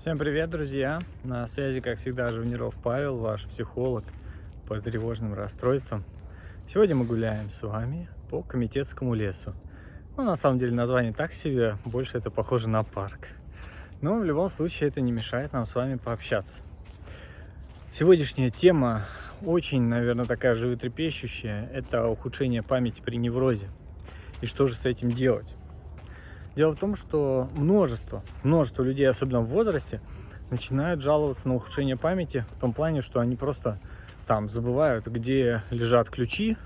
Всем привет, друзья! На связи, как всегда, Жуниров Павел, ваш психолог по тревожным расстройствам. Сегодня мы гуляем с вами по Комитетскому лесу. Ну, на самом деле, название так себе, больше это похоже на парк. Но в любом случае это не мешает нам с вами пообщаться. Сегодняшняя тема очень, наверное, такая животрепещущая. Это ухудшение памяти при неврозе. И что же с этим делать? Дело в том, что множество, множество людей, особенно в возрасте, начинают жаловаться на ухудшение памяти в том плане, что они просто там забывают, где лежат ключи,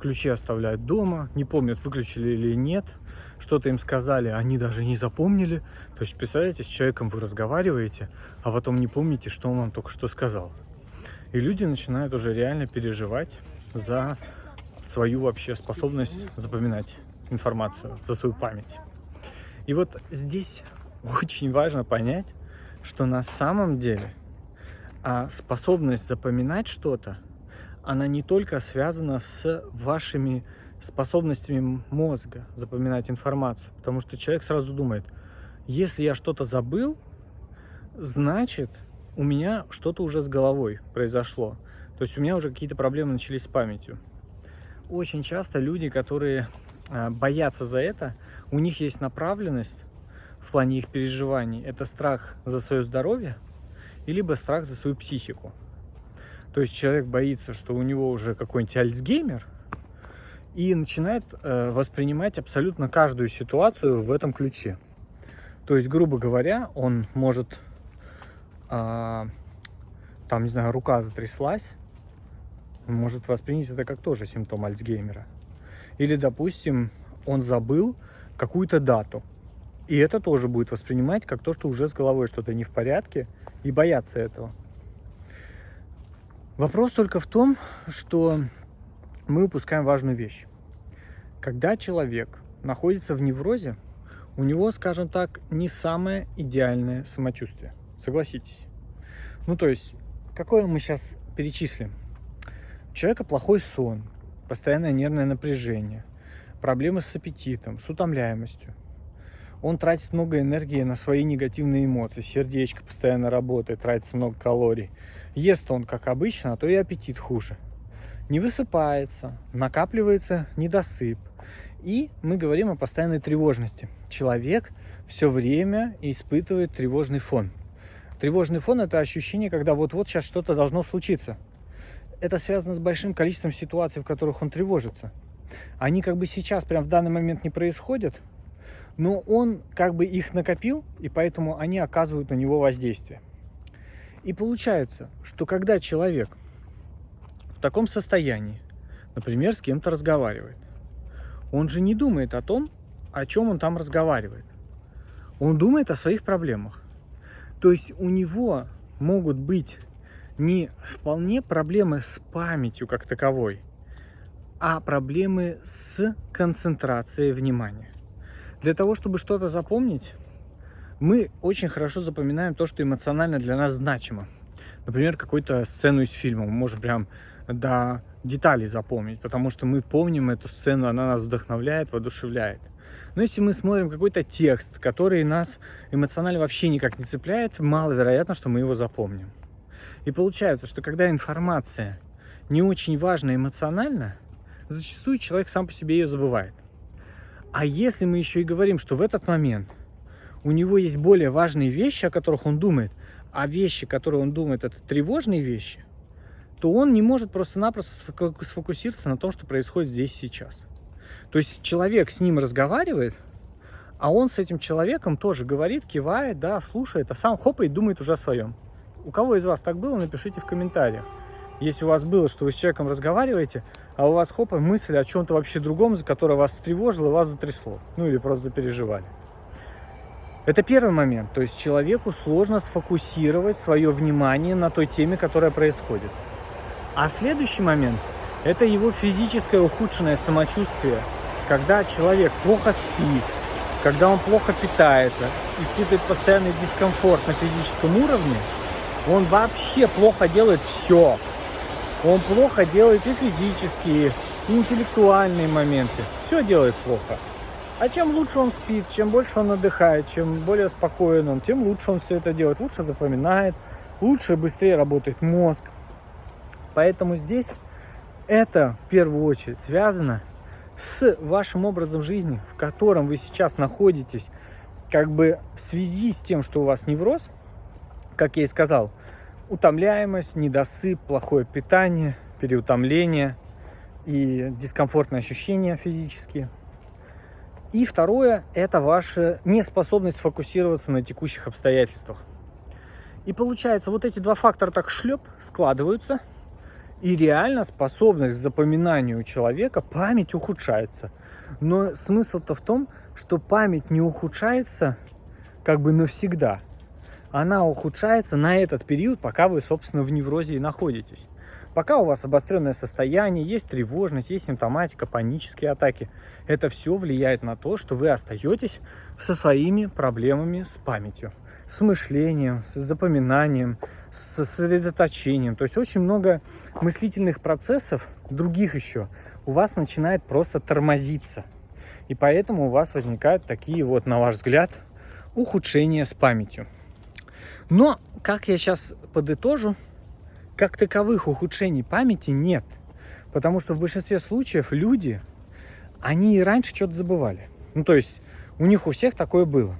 ключи оставляют дома, не помнят, выключили или нет, что-то им сказали, они даже не запомнили. То есть, представляете, с человеком вы разговариваете, а потом не помните, что он вам только что сказал. И люди начинают уже реально переживать за свою вообще способность запоминать информацию, за свою память. И вот здесь очень важно понять, что на самом деле а способность запоминать что-то, она не только связана с вашими способностями мозга запоминать информацию, потому что человек сразу думает, если я что-то забыл, значит у меня что-то уже с головой произошло, то есть у меня уже какие-то проблемы начались с памятью. Очень часто люди, которые боятся за это, у них есть направленность в плане их переживаний. Это страх за свое здоровье, либо страх за свою психику. То есть человек боится, что у него уже какой-нибудь альцгеймер, и начинает э, воспринимать абсолютно каждую ситуацию в этом ключе. То есть, грубо говоря, он может, э, там, не знаю, рука затряслась, может воспринять это как тоже симптом Альцгеймера. Или, допустим, он забыл какую-то дату. И это тоже будет воспринимать как то, что уже с головой что-то не в порядке, и бояться этого. Вопрос только в том, что мы упускаем важную вещь. Когда человек находится в неврозе, у него, скажем так, не самое идеальное самочувствие. Согласитесь. Ну, то есть, какое мы сейчас перечислим? У человека плохой сон, постоянное нервное напряжение, проблемы с аппетитом, с утомляемостью. Он тратит много энергии на свои негативные эмоции, сердечко постоянно работает, тратится много калорий. Ест он, как обычно, а то и аппетит хуже. Не высыпается, накапливается недосып. И мы говорим о постоянной тревожности. Человек все время испытывает тревожный фон. Тревожный фон – это ощущение, когда вот-вот сейчас что-то должно случиться – это связано с большим количеством ситуаций, в которых он тревожится. Они как бы сейчас, прям в данный момент не происходят, но он как бы их накопил, и поэтому они оказывают на него воздействие. И получается, что когда человек в таком состоянии, например, с кем-то разговаривает, он же не думает о том, о чем он там разговаривает. Он думает о своих проблемах. То есть у него могут быть не вполне проблемы с памятью как таковой, а проблемы с концентрацией внимания. Для того, чтобы что-то запомнить, мы очень хорошо запоминаем то, что эмоционально для нас значимо. Например, какую-то сцену из фильма мы можем прям до деталей запомнить, потому что мы помним эту сцену, она нас вдохновляет, воодушевляет. Но если мы смотрим какой-то текст, который нас эмоционально вообще никак не цепляет, маловероятно, что мы его запомним. И получается, что когда информация не очень важна эмоционально, зачастую человек сам по себе ее забывает. А если мы еще и говорим, что в этот момент у него есть более важные вещи, о которых он думает, а вещи, которые он думает, это тревожные вещи, то он не может просто-напросто сфокусироваться на том, что происходит здесь и сейчас. То есть человек с ним разговаривает, а он с этим человеком тоже говорит, кивает, да, слушает, а сам хопает, думает уже о своем. У кого из вас так было, напишите в комментариях. Если у вас было, что вы с человеком разговариваете, а у вас хопа мысль о чем-то вообще другом, за которое вас встревожило, вас затрясло. Ну или просто запереживали. Это первый момент. То есть человеку сложно сфокусировать свое внимание на той теме, которая происходит. А следующий момент – это его физическое ухудшенное самочувствие, когда человек плохо спит, когда он плохо питается, испытывает постоянный дискомфорт на физическом уровне – он вообще плохо делает все. Он плохо делает и физические, и интеллектуальные моменты. Все делает плохо. А чем лучше он спит, чем больше он отдыхает, чем более спокоен он, тем лучше он все это делает, лучше запоминает, лучше быстрее работает мозг. Поэтому здесь это в первую очередь связано с вашим образом жизни, в котором вы сейчас находитесь, как бы в связи с тем, что у вас невроз, как я и сказал, утомляемость, недосып, плохое питание, переутомление и дискомфортные ощущения физические. И второе – это ваша неспособность фокусироваться на текущих обстоятельствах. И получается, вот эти два фактора так шлеп складываются, и реально способность к запоминанию у человека, память ухудшается. Но смысл-то в том, что память не ухудшается как бы навсегда. Она ухудшается на этот период, пока вы, собственно, в неврозе и находитесь. Пока у вас обостренное состояние, есть тревожность, есть симптоматика, панические атаки. Это все влияет на то, что вы остаетесь со своими проблемами с памятью, с мышлением, с запоминанием, с сосредоточением. То есть очень много мыслительных процессов, других еще, у вас начинает просто тормозиться. И поэтому у вас возникают такие вот, на ваш взгляд, ухудшения с памятью. Но, как я сейчас подытожу, как таковых ухудшений памяти нет. Потому что в большинстве случаев люди, они и раньше что-то забывали. Ну, то есть у них у всех такое было.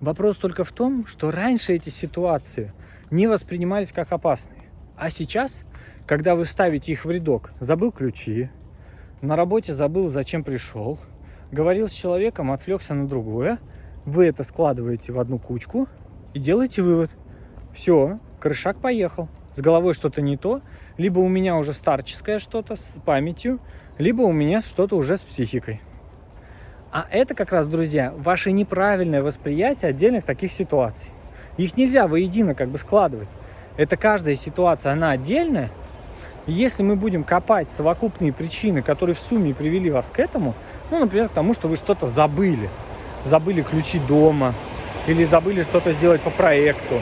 Вопрос только в том, что раньше эти ситуации не воспринимались как опасные. А сейчас, когда вы ставите их в рядок, забыл ключи, на работе забыл, зачем пришел, говорил с человеком, отвлекся на другое, вы это складываете в одну кучку и делаете вывод. Все, крышак поехал с головой что-то не то, либо у меня уже старческое что-то с памятью, либо у меня что-то уже с психикой. А это как раз, друзья, ваше неправильное восприятие отдельных таких ситуаций. Их нельзя воедино как бы складывать. Это каждая ситуация, она отдельная. И если мы будем копать совокупные причины, которые в сумме привели вас к этому, ну, например, к тому, что вы что-то забыли, забыли ключи дома, или забыли что-то сделать по проекту,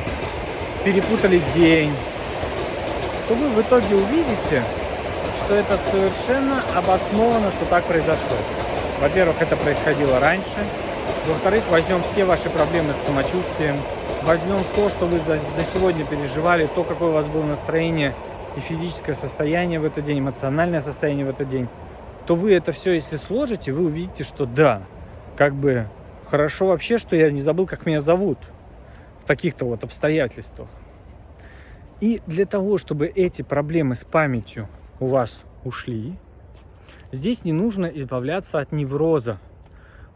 перепутали день, то вы в итоге увидите, что это совершенно обоснованно, что так произошло. Во-первых, это происходило раньше. Во-вторых, возьмем все ваши проблемы с самочувствием. Возьмем то, что вы за, за сегодня переживали, то, какое у вас было настроение и физическое состояние в этот день, эмоциональное состояние в этот день. То вы это все, если сложите, вы увидите, что да, как бы хорошо вообще, что я не забыл, как меня зовут в таких-то вот обстоятельствах. И для того, чтобы эти проблемы с памятью у вас ушли, здесь не нужно избавляться от невроза,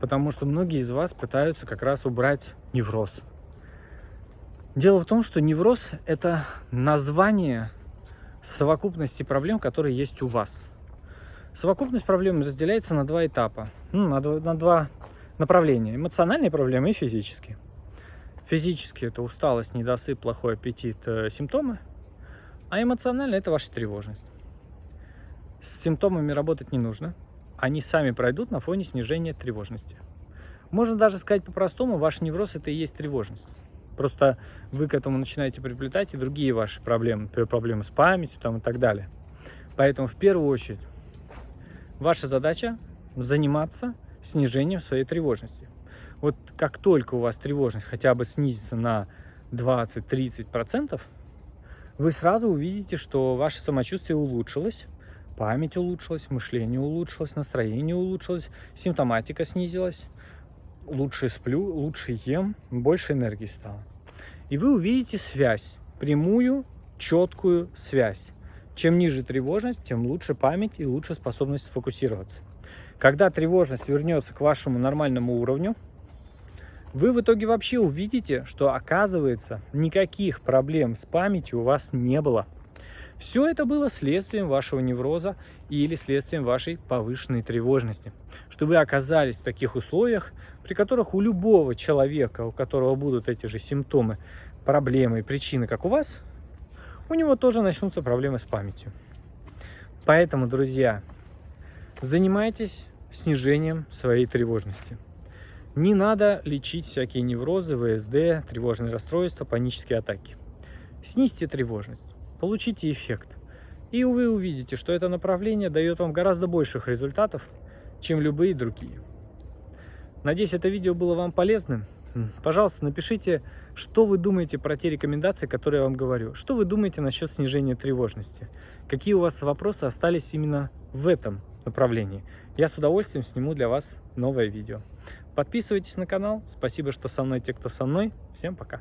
потому что многие из вас пытаются как раз убрать невроз. Дело в том, что невроз – это название совокупности проблем, которые есть у вас. Совокупность проблем разделяется на два этапа, ну, на, два, на два направления – эмоциональные проблемы и физические. Физически это усталость, недосып, плохой аппетит, э, симптомы. А эмоционально это ваша тревожность. С симптомами работать не нужно. Они сами пройдут на фоне снижения тревожности. Можно даже сказать по-простому, ваш невроз это и есть тревожность. Просто вы к этому начинаете приплетать и другие ваши проблемы, проблемы с памятью там, и так далее. Поэтому в первую очередь ваша задача заниматься снижением своей тревожности. Вот как только у вас тревожность хотя бы снизится на 20-30%, вы сразу увидите, что ваше самочувствие улучшилось, память улучшилась, мышление улучшилось, настроение улучшилось, симптоматика снизилась, лучше сплю, лучше ем, больше энергии стало. И вы увидите связь, прямую, четкую связь. Чем ниже тревожность, тем лучше память и лучше способность сфокусироваться. Когда тревожность вернется к вашему нормальному уровню, вы в итоге вообще увидите, что оказывается никаких проблем с памятью у вас не было. Все это было следствием вашего невроза или следствием вашей повышенной тревожности. Что вы оказались в таких условиях, при которых у любого человека, у которого будут эти же симптомы, проблемы и причины, как у вас, у него тоже начнутся проблемы с памятью. Поэтому, друзья, занимайтесь снижением своей тревожности. Не надо лечить всякие неврозы, ВСД, тревожные расстройства, панические атаки. Снизьте тревожность, получите эффект. И вы увидите, что это направление дает вам гораздо больших результатов, чем любые другие. Надеюсь, это видео было вам полезным. Пожалуйста, напишите, что вы думаете про те рекомендации, которые я вам говорю. Что вы думаете насчет снижения тревожности? Какие у вас вопросы остались именно в этом направлении? Я с удовольствием сниму для вас новое видео. Подписывайтесь на канал. Спасибо, что со мной, те, кто со мной. Всем пока.